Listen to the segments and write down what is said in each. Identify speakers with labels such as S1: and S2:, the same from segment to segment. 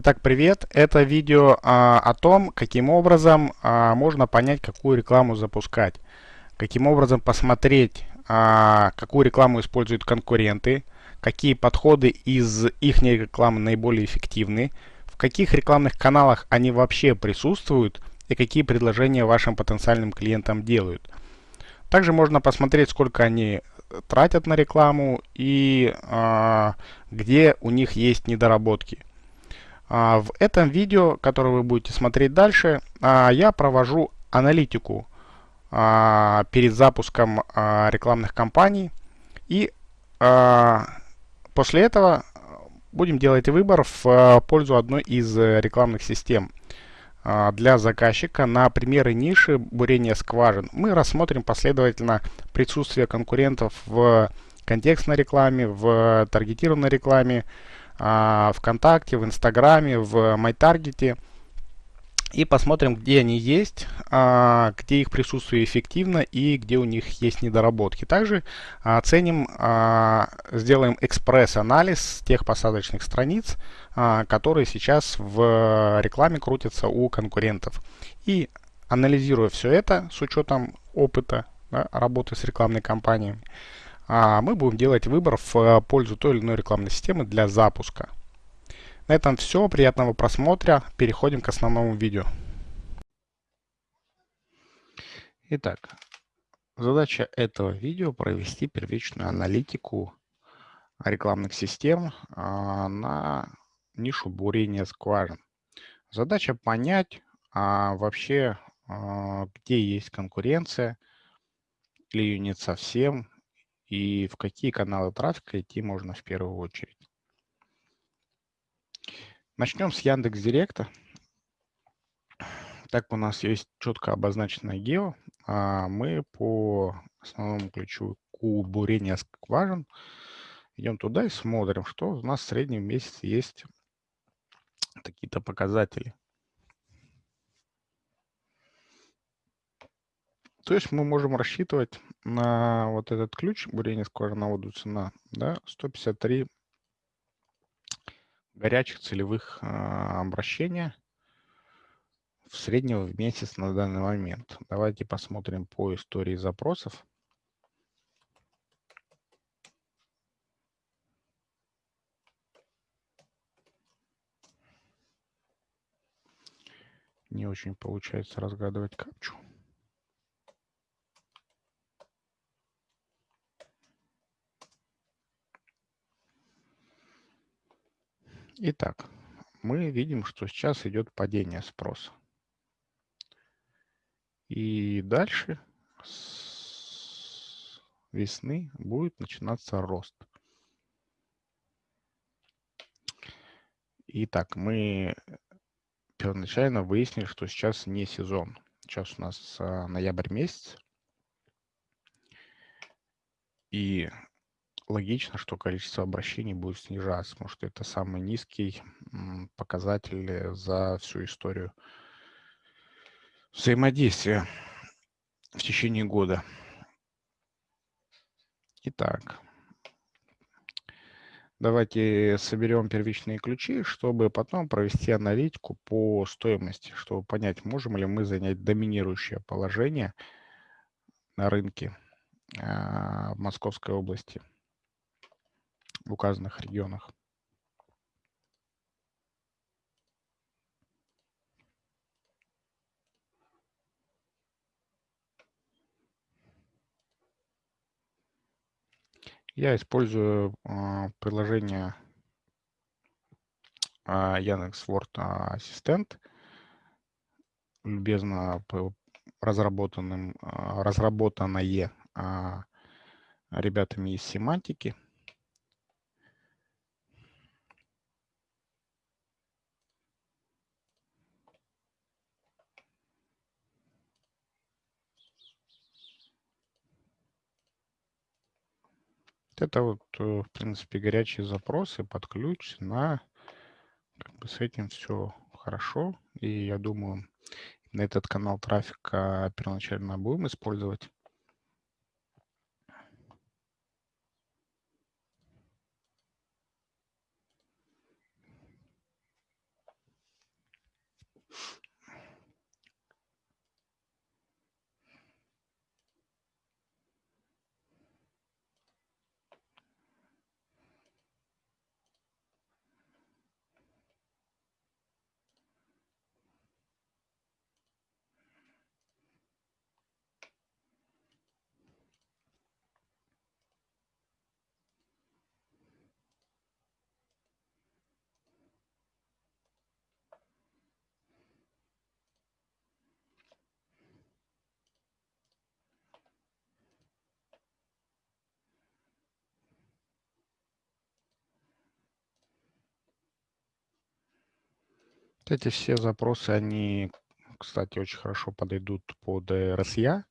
S1: Итак, привет! Это видео а, о том, каким образом а, можно понять, какую рекламу запускать. Каким образом посмотреть, а, какую рекламу используют конкуренты, какие подходы из их рекламы наиболее эффективны, в каких рекламных каналах они вообще присутствуют и какие предложения вашим потенциальным клиентам делают. Также можно посмотреть, сколько они тратят на рекламу и а, где у них есть недоработки. А, в этом видео, которое вы будете смотреть дальше, а, я провожу аналитику а, перед запуском рекламных кампаний. И после этого будем делать выбор в пользу одной из рекламных систем для заказчика на примеры ниши бурения скважин. Мы рассмотрим последовательно присутствие конкурентов в контекстной рекламе, в таргетированной рекламе, а, ВКонтакте, в Инстаграме, в MyTarget. И посмотрим, где они есть, а, где их присутствие эффективно и где у них есть недоработки. Также оценим, а, сделаем экспресс-анализ тех посадочных страниц, которые сейчас в рекламе крутятся у конкурентов. И анализируя все это с учетом опыта да, работы с рекламной кампанией, а мы будем делать выбор в э, пользу той или иной рекламной системы для запуска. На этом все. Приятного просмотра. Переходим к основному видео. Итак, задача этого видео провести первичную аналитику рекламных систем а, на нишу бурения скважин. Задача понять а, вообще, а, где есть конкуренция, или ее нет совсем, и в какие каналы трафика идти можно в первую очередь. Начнем с Яндекс Директа. Так у нас есть четко обозначенное гео. А мы по основному ключу Q бурения скважин идем туда и смотрим, что у нас в среднем месяц есть какие-то показатели. То есть мы можем рассчитывать на вот этот ключ бурение скважиноводную цена, да, 153 горячих целевых а, обращения в среднем в месяц на данный момент. Давайте посмотрим по истории запросов. Не очень получается разгадывать капчу. Итак, мы видим, что сейчас идет падение спроса. И дальше с весны будет начинаться рост. Итак, мы первоначально выяснили, что сейчас не сезон. Сейчас у нас а, ноябрь месяц. И логично, что количество обращений будет снижаться, потому что это самый низкий показатель за всю историю взаимодействия в течение года. Итак, давайте соберем первичные ключи, чтобы потом провести аналитику по стоимости, чтобы понять, можем ли мы занять доминирующее положение на рынке а, в Московской области в указанных регионах. Я использую э, приложение э, Яндекс.Word Ассистент, любезно разработанным, э, разработанное э, ребятами из семантики. Это вот, э, в принципе, горячие запросы под ключ на как бы с этим все хорошо. И я думаю, на этот канал трафика первоначально будем использовать. Эти все запросы, они, кстати, очень хорошо подойдут под RSA.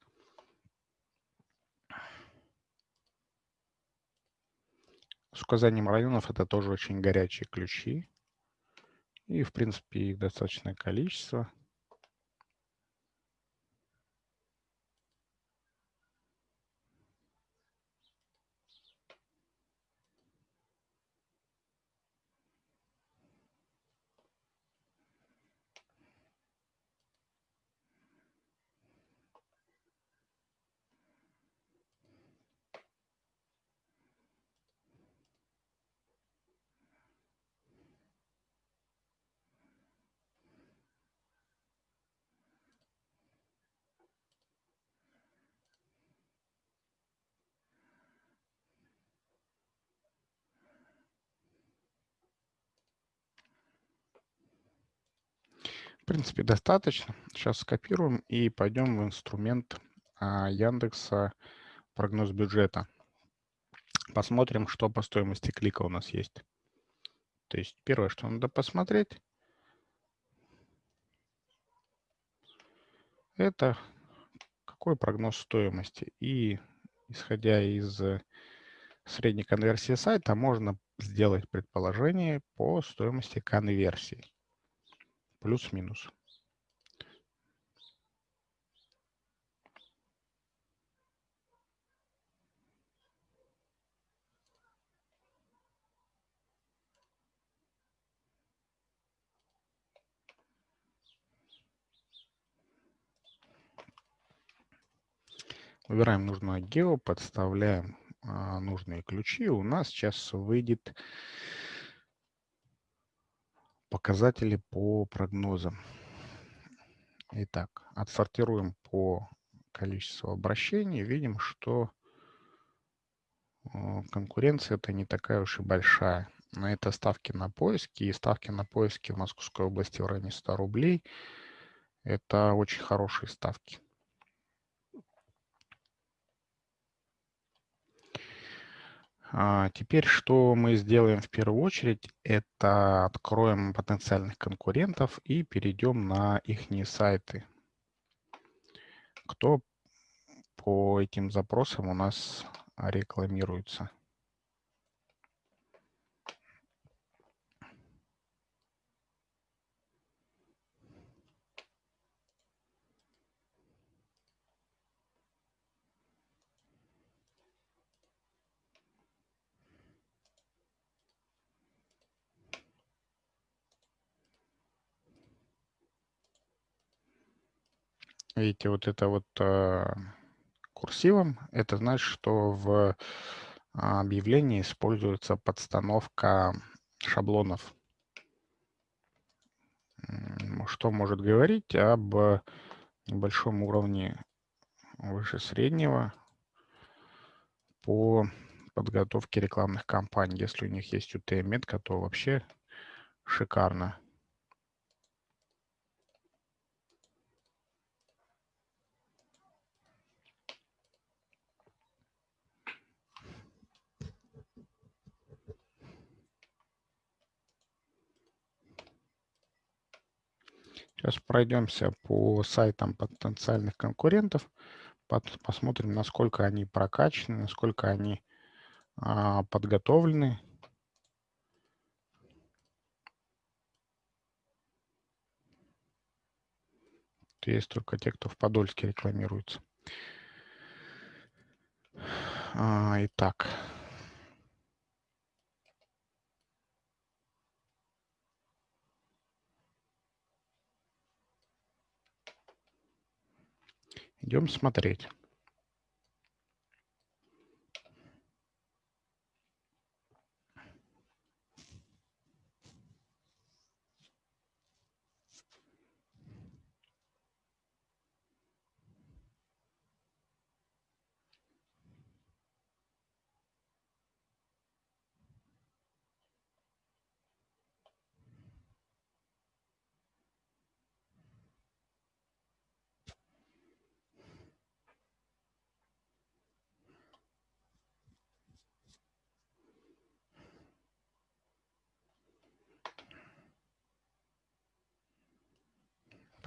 S1: С указанием районов это тоже очень горячие ключи. И, в принципе, их достаточное количество. В принципе, достаточно. Сейчас скопируем и пойдем в инструмент а, Яндекса прогноз бюджета. Посмотрим, что по стоимости клика у нас есть. То есть первое, что надо посмотреть, это какой прогноз стоимости. И исходя из средней конверсии сайта, можно сделать предположение по стоимости конверсии плюс-минус Выбираем нужное гео, подставляем а, нужные ключи. У нас сейчас выйдет показатели по прогнозам. Итак, отсортируем по количеству обращений. Видим, что э, конкуренция это не такая уж и большая. На это ставки на поиски. И ставки на поиски в Московской области в районе 100 рублей. Это очень хорошие ставки. Теперь что мы сделаем в первую очередь, это откроем потенциальных конкурентов и перейдем на их сайты. Кто по этим запросам у нас рекламируется. Видите, вот это вот э, курсивом, это значит, что в а, объявлении используется подстановка шаблонов. Что может говорить об небольшом уровне выше среднего по подготовке рекламных кампаний. Если у них есть UTM-метка, то вообще шикарно. Сейчас пройдемся по сайтам потенциальных конкурентов, посмотрим, насколько они прокачаны, насколько они а, подготовлены. Есть только те, кто в Подольске рекламируется. А, итак. Идем смотреть.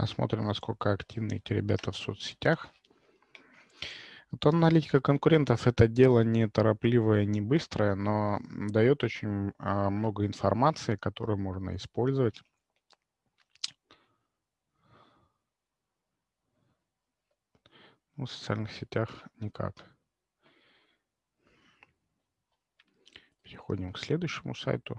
S1: Посмотрим, насколько активны эти ребята в соцсетях. Вот аналитика конкурентов – это дело не торопливое, не быстрое, но дает очень а, много информации, которую можно использовать. Ну, в социальных сетях никак. Переходим к следующему сайту.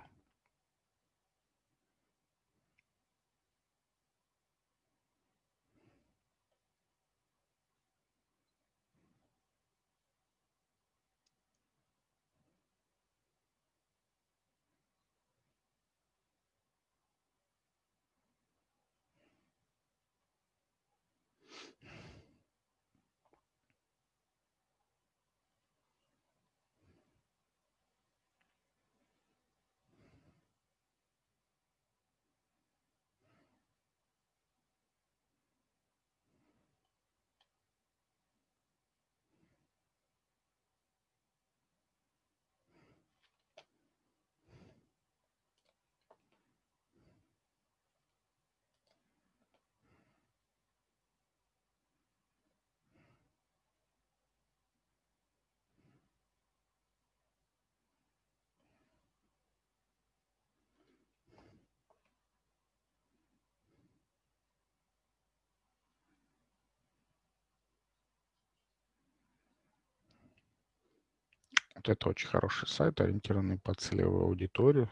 S1: Вот это очень хороший сайт, ориентированный под целевую аудиторию.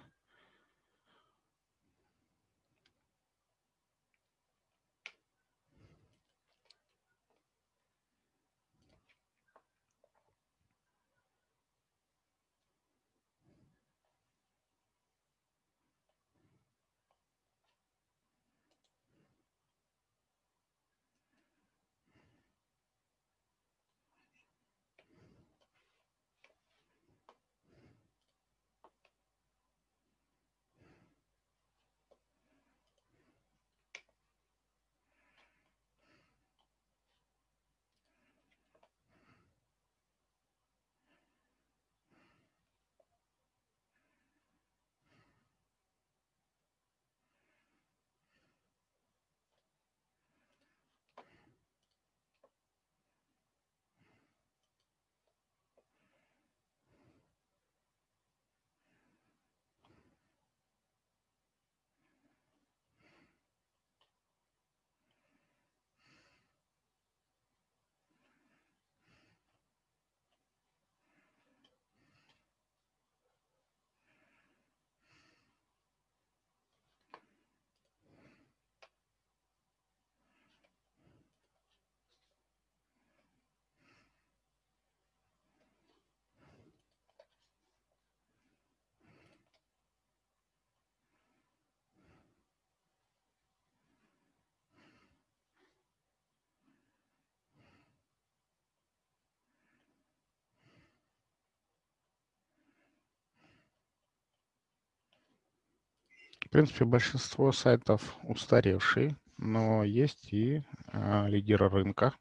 S1: В принципе, большинство сайтов устаревшие, но есть и а, лидеры рынка.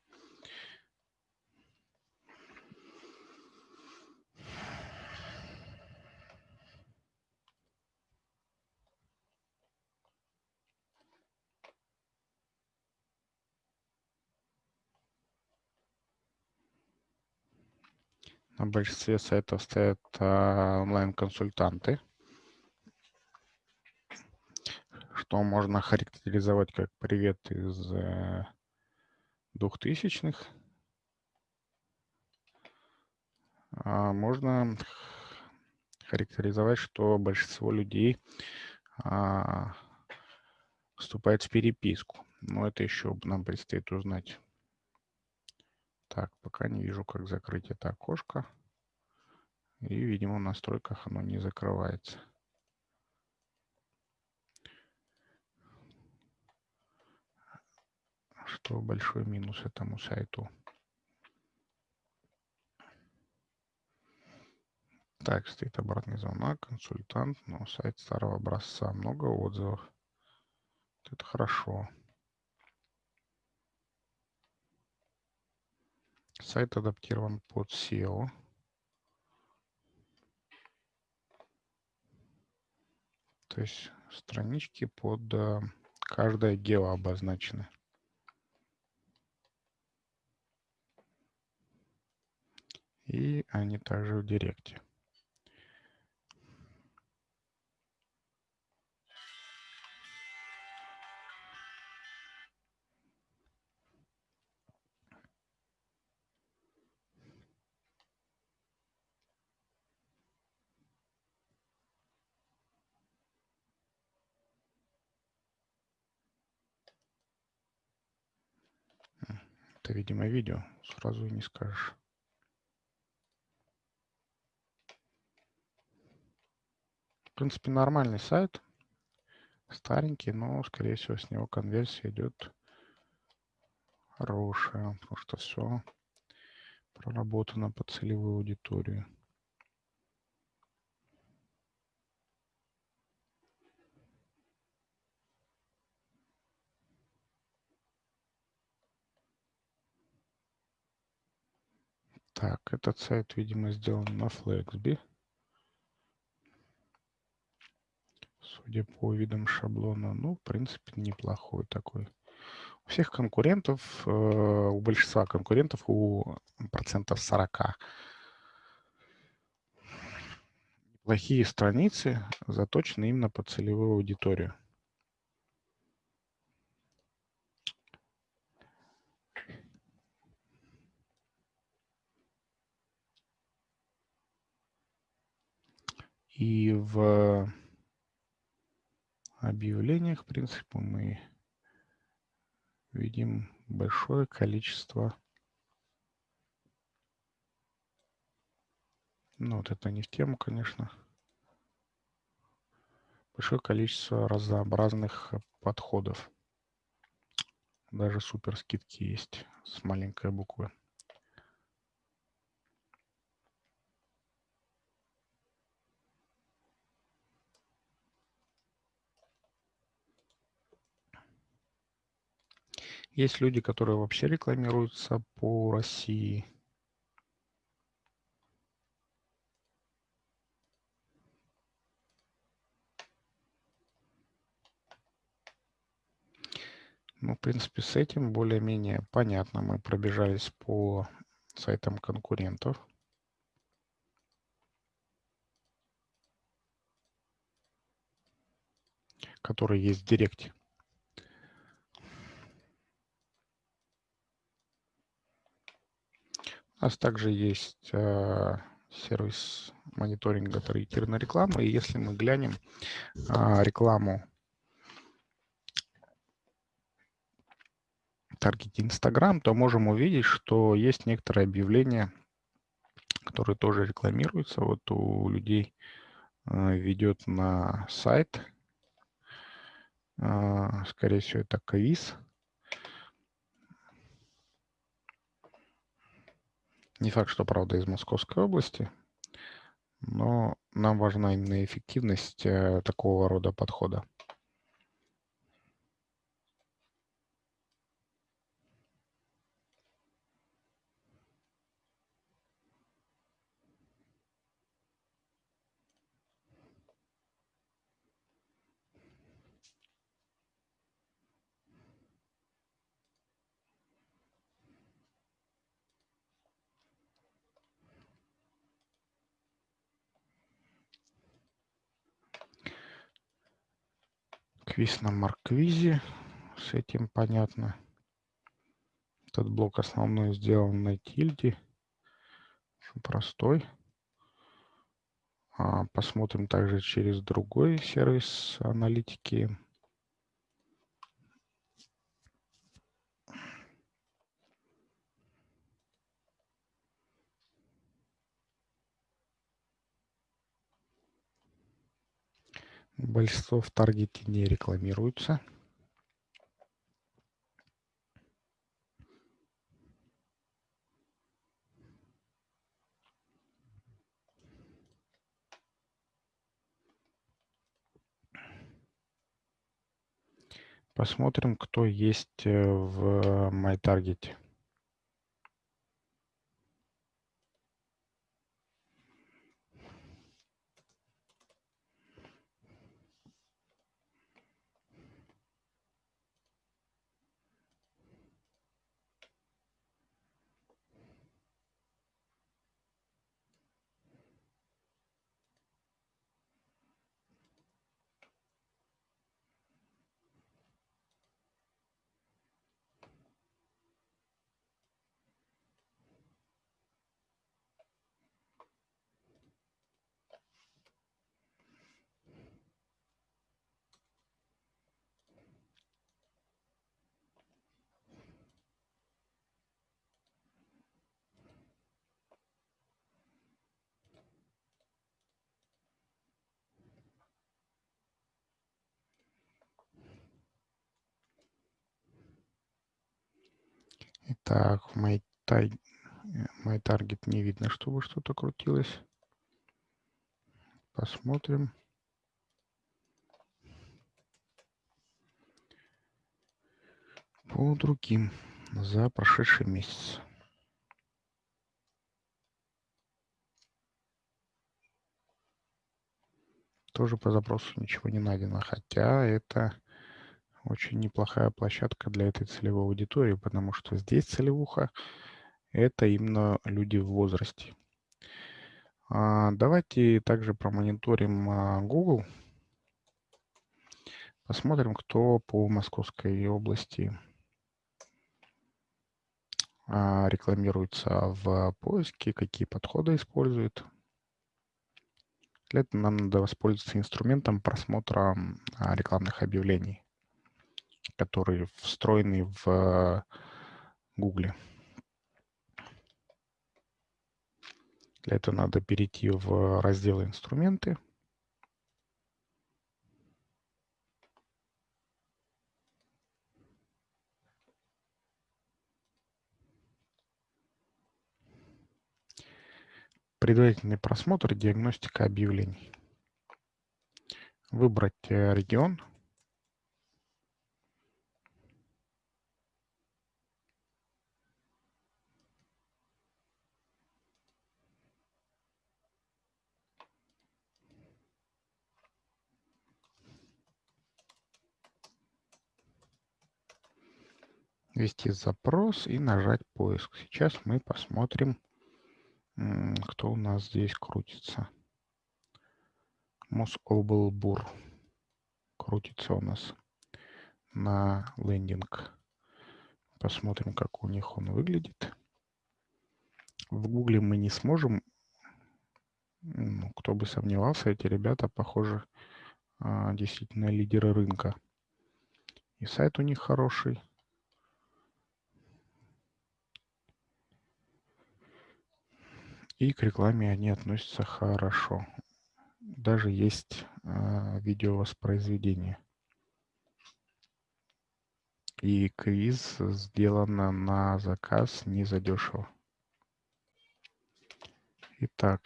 S1: На большинстве сайтов стоят а, онлайн-консультанты. Что можно характеризовать как привет из э, двухтысячных. А можно характеризовать, что большинство людей а, вступает в переписку. Но это еще нам предстоит узнать. Так, пока не вижу, как закрыть это окошко. И, видимо, в настройках оно не закрывается. Что большой минус этому сайту. Так, стоит обратный звонок, консультант, но сайт старого образца, много отзывов. Это хорошо. Сайт адаптирован под SEO. То есть странички под э, каждое гео обозначены. И они также в Директе. Это, видимо, видео. Сразу и не скажешь. Принципе, нормальный сайт. Старенький, но, скорее всего, с него конверсия идет хорошая, потому что все проработано по целевой аудитории. Так, этот сайт, видимо, сделан на Flexby. Судя по видам шаблона, ну, в принципе, неплохой такой. У всех конкурентов, э, у большинства конкурентов, у процентов 40 плохие страницы заточены именно под целевую аудиторию. И в объявлениях, в принципе, мы видим большое количество ну вот это не в тему конечно. Большое количество разнообразных подходов. Даже супер скидки есть с маленькой буквы Есть люди, которые вообще рекламируются по России. Ну, в принципе, с этим более-менее понятно. Мы пробежались по сайтам конкурентов. которые есть в Директе. У нас также есть э, сервис мониторинга таргетированной рекламы. И если мы глянем э, рекламу таргете Instagram, то можем увидеть, что есть некоторые объявления, которые тоже рекламируются. Вот у людей э, ведет на сайт, э, скорее всего, это квиз. Не факт, что, правда, из Московской области, но нам важна именно эффективность э, такого рода подхода. Квиз на Марквизе. С этим понятно. Этот блок основной сделан на тильде. Простой. А, посмотрим также через другой сервис аналитики. Большинство в таргете не рекламируются. Посмотрим, кто есть э, в MyTarget. Так, в my, my target не видно, чтобы что-то крутилось. Посмотрим. По другим за прошедший месяц. Тоже по запросу ничего не найдено, хотя это очень неплохая площадка для этой целевой аудитории, потому что здесь целевуха – это именно люди в возрасте. А, давайте также промониторим а, Google. Посмотрим, кто по Московской области а, рекламируется в поиске, какие подходы использует. Для этого нам надо воспользоваться инструментом просмотра рекламных объявлений, которые встроены в Google. Для этого надо перейти в раздел «Инструменты». Предварительный просмотр, диагностика объявлений. Выбрать э, регион. Ввести запрос и нажать поиск. Сейчас мы посмотрим, кто у нас здесь крутится. Мособлбур крутится у нас на лендинг. Посмотрим, как у них он выглядит. В Гугле мы не сможем, ну, кто бы сомневался, эти ребята, похоже, а, действительно лидеры рынка. И сайт у них хороший. И к рекламе они относятся хорошо. Даже есть э, видеовоспроизведение. И квиз сделано на заказ не задешево. Итак.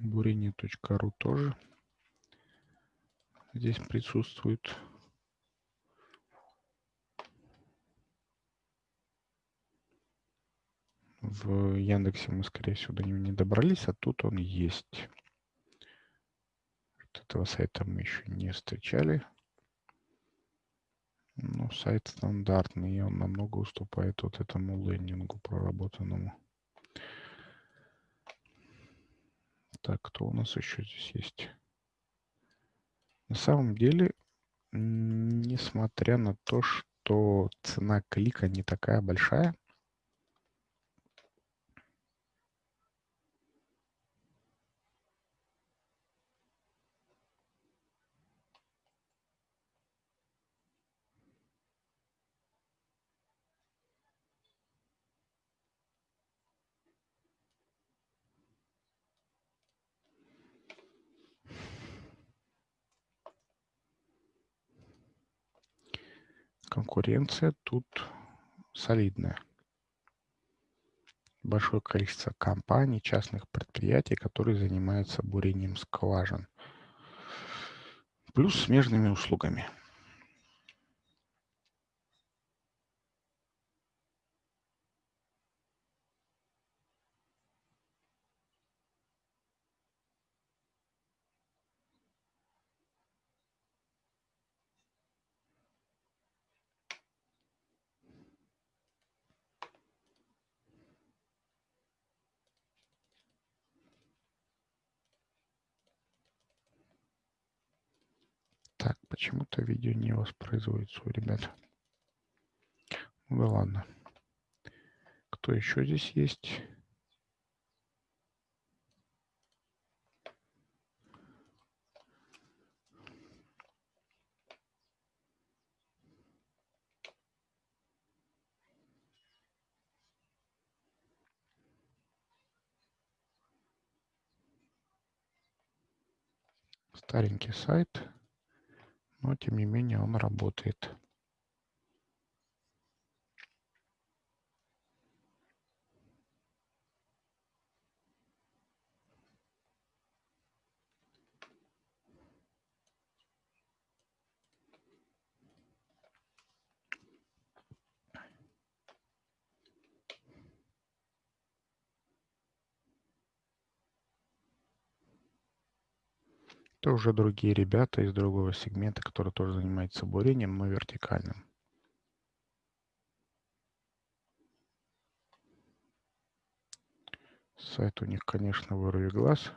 S1: бурение.ру тоже здесь присутствует. В Яндексе мы, скорее всего, до него не добрались, а тут он есть. Вот этого сайта мы еще не встречали. Но сайт стандартный, и он намного уступает вот этому лендингу проработанному. Так, кто у нас еще здесь есть? На самом деле, несмотря на то, что цена клика не такая большая, конкуренция тут солидная. Большое количество компаний, частных предприятий, которые занимаются бурением скважин. Плюс смежными услугами. Так, почему-то видео не воспроизводится у ребят. Ну да ладно. Кто еще здесь есть? старенький сайт но тем не менее он работает. Это уже другие ребята из другого сегмента, которые тоже занимаются бурением, но вертикальным. Сайт у них, конечно, вырви глаз.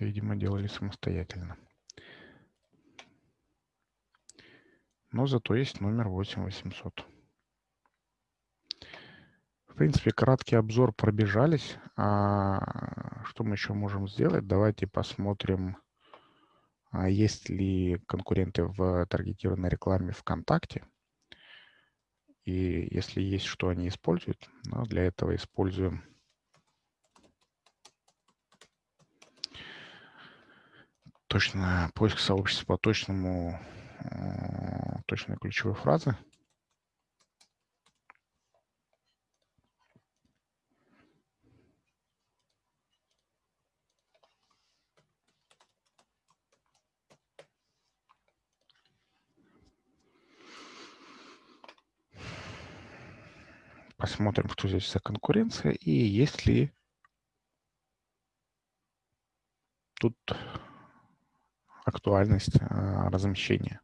S1: Видимо, делали самостоятельно. Но зато есть номер 8800. В принципе, краткий обзор пробежались. А что мы еще можем сделать? Давайте посмотрим, а есть ли конкуренты в таргетированной рекламе ВКонтакте. И если есть, что они используют, ну, для этого используем точно поиск сообщества по точному, э, точной ключевой фразы. Посмотрим, что здесь за конкуренция и есть ли тут актуальность а, размещения.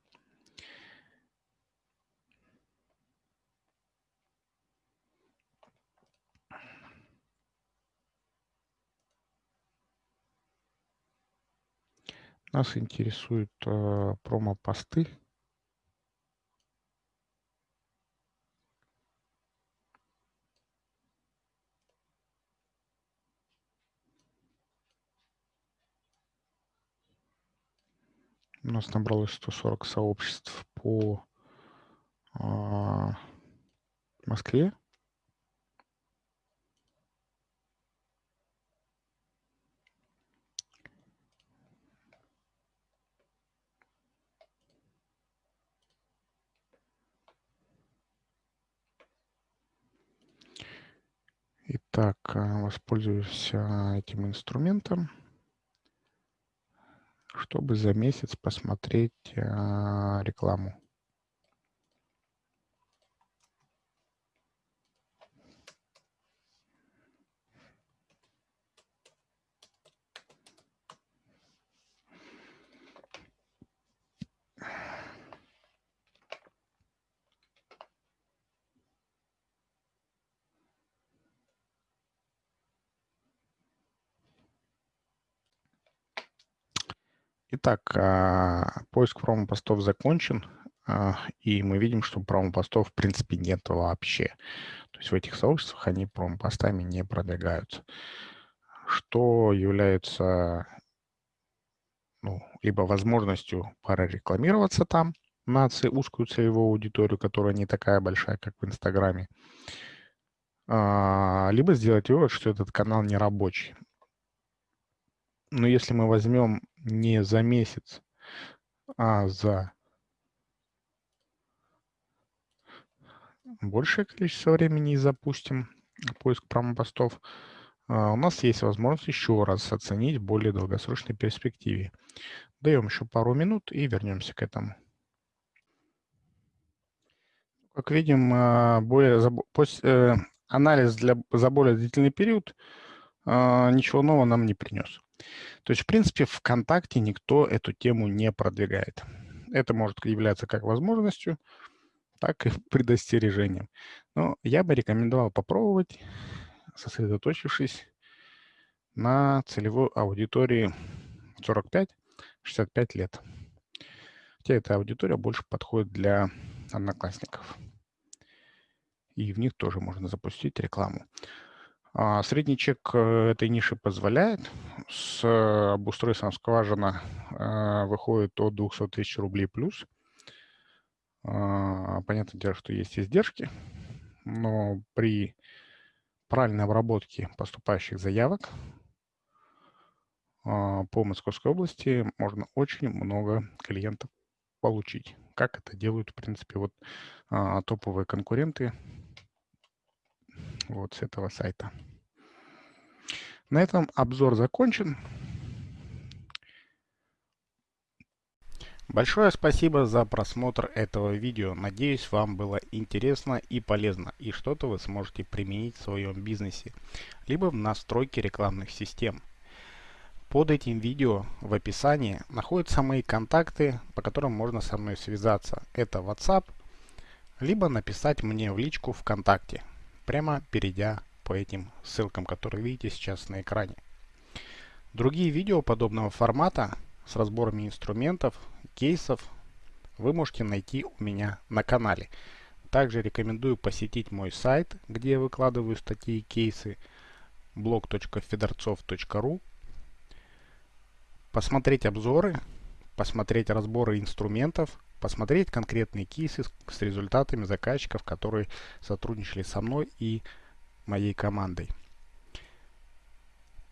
S1: Нас интересуют э, промо-посты. У нас набралось 140 сообществ по а, Москве. Итак, а, воспользуюсь этим инструментом чтобы за месяц посмотреть а, рекламу. Итак, а, поиск промо-постов закончен, а, и мы видим, что промо-постов в принципе нет вообще. То есть в этих сообществах они промо-постами не продвигаются. Что является ну, либо возможностью прорекламироваться там на узкую целевую аудиторию, которая не такая большая, как в Инстаграме, а, либо сделать вывод, что этот канал не рабочий. Но если мы возьмем не за месяц, а за большее количество времени и запустим поиск промо-постов, а, у нас есть возможность еще раз оценить в более долгосрочной перспективе. Даем еще пару минут и вернемся к этому. Как видим, а, более, э, анализ для, за более длительный период а, ничего нового нам не принес. То есть, в принципе, ВКонтакте никто эту тему не продвигает. Это может являться как возможностью, так и предостережением. Но я бы рекомендовал попробовать, сосредоточившись на целевой аудитории 45-65 лет. Хотя эта аудитория больше подходит для одноклассников. И в них тоже можно запустить рекламу. А, средний чек э, этой ниши позволяет. С обустройством скважина э, выходит от 200 тысяч рублей плюс. А, понятное дело, что есть издержки но при правильной обработке поступающих заявок а, по Московской области можно очень много клиентов получить. Как это делают, в принципе, вот топовые конкуренты вот с этого сайта. На этом обзор закончен. Большое спасибо за просмотр этого видео. Надеюсь, вам было интересно и полезно, и что-то вы сможете применить в своем бизнесе, либо в настройке рекламных систем. Под этим видео в описании находятся мои контакты, по которым можно со мной связаться. Это WhatsApp, либо написать мне в личку ВКонтакте, прямо перейдя по этим ссылкам, которые видите сейчас на экране. Другие видео подобного формата с разборами инструментов, кейсов вы можете найти у меня на канале. Также рекомендую посетить мой сайт, где я выкладываю статьи и кейсы blog.fedorцов.ru посмотреть обзоры, посмотреть разборы инструментов, посмотреть конкретные кейсы с, с результатами заказчиков, которые сотрудничали со мной и моей командой.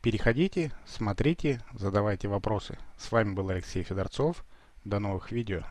S1: Переходите, смотрите, задавайте вопросы. С вами был Алексей Федорцов. До новых видео.